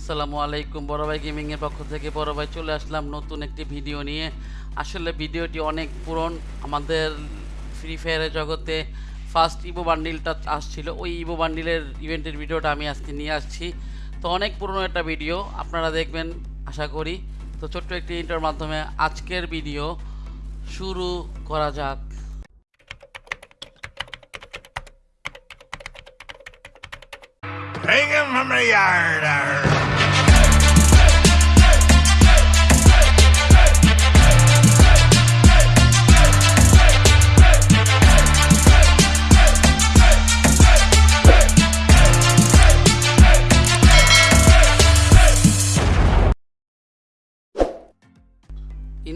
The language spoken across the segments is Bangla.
আসসালামু আলাইকুম। বড় ভাই গেমিংয়ের পক্ষ থেকে বড় ভাই চলে আসলাম নতুন একটি ভিডিও নিয়ে। আসলে ভিডিওটি অনেক পুরন। আমাদের ফ্রি ফায়ারের জগতে ফার্স্ট ইভো বান্ডিলটা আসছিল। ওই ইভো বান্ডিলের ইভেন্টের ভিডিওটা আমি আজকে নিয়ে আসছি। তো অনেক পুরনো একটা ভিডিও, আপনারা দেখবেন, আশা করি। তো ছোট্ট একটি ইন্টার মাধ্যমে আজকের ভিডিও শুরু করা যাক। Take him from the yard.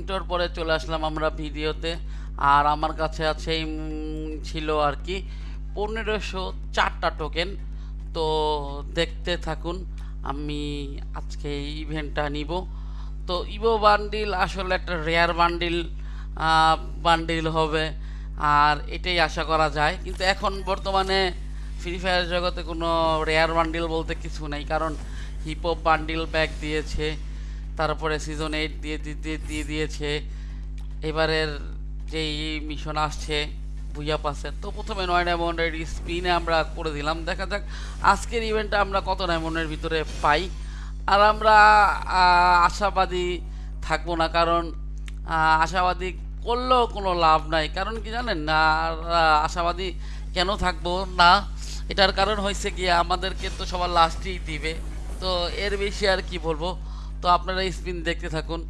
Inter পরে চলে আসলাম আমরা ভিডিওতে। আর আমার কাছে আছে ছিল আর কি পনেরোশো চারটা টোকেন তো দেখতে থাকুন, আমি আজকে ইভেন্টটা নিব। তো ইভো বান্ডিল আসলে একটা রেয়ার বান্ডিল বান্ডিল হবে। আর এটাই আশা করা যায়। কিন্তু এখন বর্তমানে ফ্রি ফায়ার জগতে কোনো রেয়ার বান্ডিল বলতে কিছু নেই। কারণ হিপহপ বান্ডিল ব্যাগ দিয়েছে। তারপরে সিজন এইট দিয়ে দিয়ে দিয়ে দিয়েছে। এবারের যেই মিশন আসছে, ভুইয়া পাসে তো প্রথমে নয় ডায়মন্ডের স্পিনে আমরা করে দিলাম। দেখা যাক আজকের ইভেন্টটা আমরা কত ডায়মন্ডের ভিতরে পাই। আর আমরা আশাবাদী থাকব না, কারণ আশাবাদী করলেও কোনো লাভ নাই। কারণ কি জানেন না আশাবাদী কেন থাকব না? এটার কারণ হয়েছে কি আমাদেরকে তো সবার লাস্টেই দিবে। তো এর বেশি আর কি বলব? তো আপনারা স্পিন দেখতে থাকুন।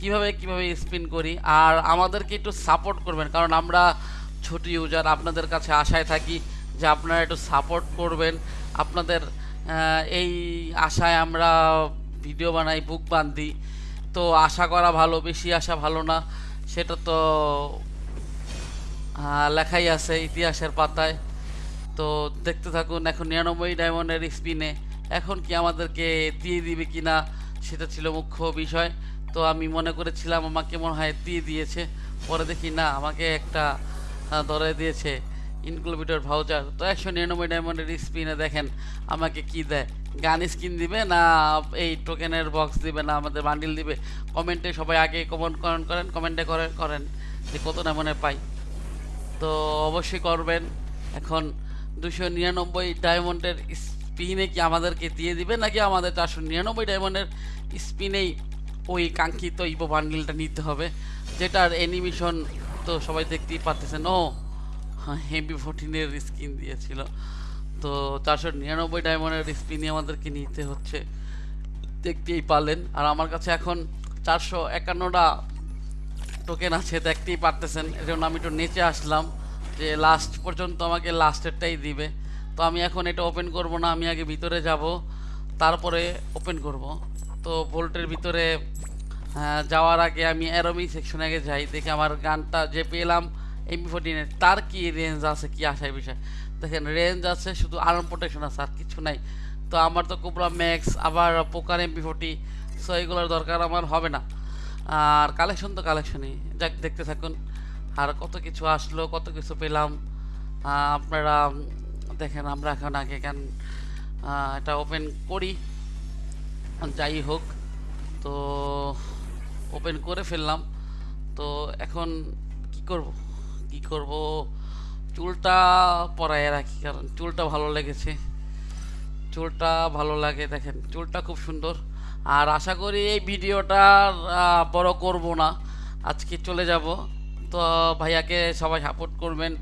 কীভাবে কীভাবে স্পিন করি? আর আমাদেরকে একটু সাপোর্ট করবেন, কারণ আমরা ছোট ইউজার, আপনাদের কাছে আশায় থাকি যে আপনারা একটু সাপোর্ট করবেন। আপনাদের এই আশায় আমরা ভিডিও বানাই, বুক বান্ধি। তো আশা করা ভালো, বেশি আশা ভালো না। সেটা তো লেখাই আছে ইতিহাসের পাতায়। তো দেখতে থাকুন, এখন নিরানব্বই ডায়মন্ডের স্পিনে। এখন কি আমাদেরকে দিয়ে দিবে কি না সেটা ছিল মুখ্য বিষয়। তো আমি মনে করেছিলাম আমাকে মনে হয় দিয়ে দিয়েছে। পরে দেখি না, আমাকে একটা ধরে দিয়েছে ইনক্লুবিটার ভাউচার তো একশো নিরানব্বই ডায়মন্ডের স্পিনে দেখেন আমাকে কি দেয়। গান স্কিন দিবে না, এই টোকেনের বক্স দিবে না, আমাদের বান্ডিল দিবে। কমেন্টে সবাই আগে কমেন্ট করেন করেন কমেন্টে করেন করেন যে কত ডায়মন্ডে পাই। তো অবশ্যই করবেন। এখন দুশো নিরানব্বই ডায়মন্ডের স্পিনে কি আমাদেরকে দিয়ে দিবে নাকি আমাদের চারশো নিরানব্বই ডায়মন্ডের স্পিনেই ওই কাঙ্ক্ষিত ইভো বান্ডিলটা নিতে হবে, যেটার অ্যানিমেশন তো সবাই দেখতেই পাচ্ছেন ও, হেভি ফোরটিনের স্কিন দিয়েছিল। তো চারশো নিরানব্বই ডায়মন্ডের স্পিনে আমাদেরকে নিতে হচ্ছে, দেখতেই পারলেন। আর আমার কাছে এখন চারশো একান্নটা টোকেন আছে, দেখতেই পারতেছেন। এই জন্য আমি একটু নেচে আসলাম যে লাস্ট পর্যন্ত আমাকে লাস্টেরটাই দিবে। তো আমি এখন এটা ওপেন করব না, আমি আগে ভিতরে যাব, তারপরে ওপেন করব। তো ভোল্টের ভিতরে যাওয়ার আগে আমি অ্যারোমি সেকশনে আগে যাই, দেখে আমার গানটা যে পেলাম এমপি ফোরটিনের তার কি রেঞ্জ আছে, কি আশায় বিষয়? দেখেন রেঞ্জ আছে, শুধু আর্ম প্রোটেকশন আছে, আর কিছু নাই। তো আমার তো কোবরা ম্যাক্স আবার পোকার এমপি ফোর্টি সো এগুলোর দরকার আমার হবে না। আর কালেকশন তো কালেকশনই যাক, দেখতে থাকুন, আর কত কিছু আসলো, কত কিছু পেলাম আপনারা দেখেন, আমরা এখন আগে কেন এটা ওপেন করি। যাই হোক, তো ওপেন করে ফেললাম। তো এখন কি করব? কি করব? চুলটা পরায় রাখি, কারণ চুলটা ভালো লেগেছে। চুলটা ভালো লাগে, দেখেন, চুলটা খুব সুন্দর। আর আশা করি এই ভিডিওটা বড় করব না। আজকে চলে যাব। তো ভাইয়াকে সবাই সাপোর্ট করবেন।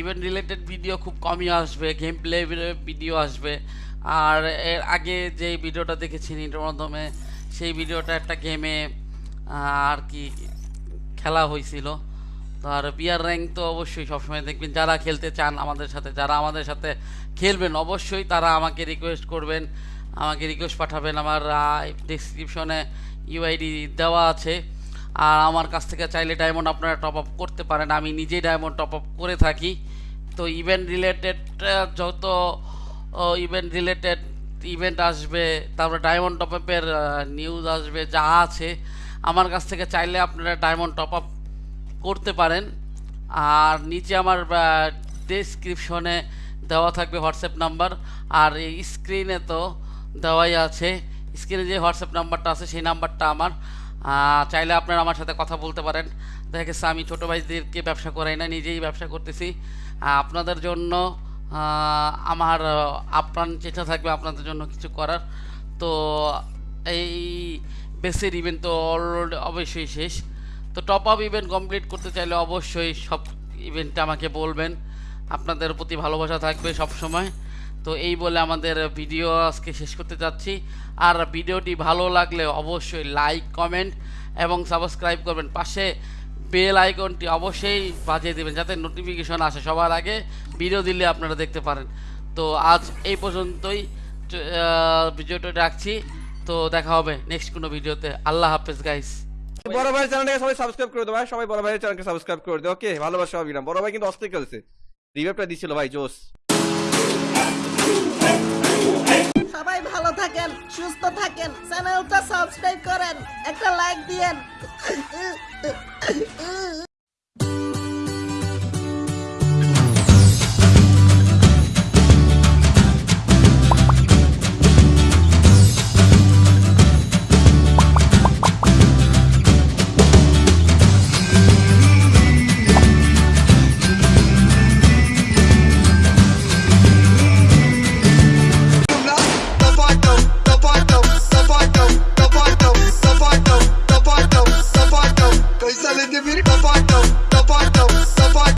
ইভেন্ট রিলেটেড ভিডিও খুব কমই আসবে গেম প্লে ভিডিও আসবে। আর এর আগে যে ভিডিওটা দেখেছেন এটার মাধ্যমে, সেই ভিডিওটা একটা গেমে আর কি খেলা হয়েছিল। তো আর বিয়ার র্যাঙ্ক তো অবশ্যই সবসময় দেখবেন। যারা খেলতে চান আমাদের সাথে, যারা আমাদের সাথে খেলবেন, অবশ্যই তারা আমাকে রিকোয়েস্ট করবেন। আমাকে রিকোয়েস্ট পাঠাবেন। আমার ডিসক্রিপশনে ইউআইডি দেওয়া আছে। আর আমার কাছ থেকে চাইলে ডায়মন্ড আপনারা টপ আপ করতে পারেন। আমি নিজেই ডায়মন্ড টপ আপ করে থাকি। তো ইভেন্ট রিলেটেড যত ইভেন্ট রিলেটেড ইভেন্ট আসবে, তারপরে ডায়মন্ড টপ আপের নিউজ আসবে, যা আছে, আমার কাছ থেকে চাইলে আপনারা ডায়মন্ড টপ আপ করতে পারেন। আর নিচে আমার ডেসক্রিপশনে দেওয়া থাকবে হোয়াটসঅ্যাপ নাম্বার আর এই স্ক্রিনে তো দেওয়াই আছে। স্ক্রিনে যে হোয়াটসঅ্যাপ নাম্বারটা আছে, সেই নাম্বারটা আমার। চাইলে আপনারা আমার সাথে কথা বলতে পারেন। দেখা গেছে আমি ছোটো ভাইদেরকে ব্যবসা করাই না নিজেই ব্যবসা করতেছি। আপনাদের জন্য আমার আপ্রাণ চেষ্টা থাকবে আপনাদের জন্য কিছু করার। তো এই বেসের ইভেন্ট তো অলরেডি অবশ্যই শেষ। তো টপ আপ ইভেন্ট কমপ্লিট করতে চাইলে অবশ্যই সব ইভেন্টটা আমাকে বলবেন। আপনাদের প্রতি ভালোবাসা থাকবে সব সময় তো এই বলে আমাদের ভিডিও আজকে শেষ করতে যাচ্ছি। আর ভিডিওটি ভালো লাগলে অবশ্যই লাইক কমেন্ট এবং সাবস্ক্রাইব করবেন। পাশে বেল আইকনটি অবশ্যই বাজিয়ে দেবেন যাতে নোটিফিকেশন আসে সবার আগে। ভিডিও দিলে আপনারা দেখতে পারেন। তো আজ এই পর্যন্তই। ভিডিওটা রাখছি। তো দেখা হবে নেক্সট কোনো ভিডিওতে। আল্লাহ হাফেজ গাইস বড় ভাইয়ের চ্যানেলটাকে সবাই সাবস্ক্রাইব করে দেবো ভাই। সবাই বড় ভাইয়ের চ্যানেলকে সাবস্ক্রাইব করে দেবো ওকে ভালোবাসা হবে বড় ভাই কিন্তু অস্থির খেলছে। রিভাইভটা দিছিল ভাই জোস সবাই ভালো থাকেন সুস্থ থাকেন চ্যানেলটা সাবস্ক্রাইব করেন একটা লাইক দিয়েন।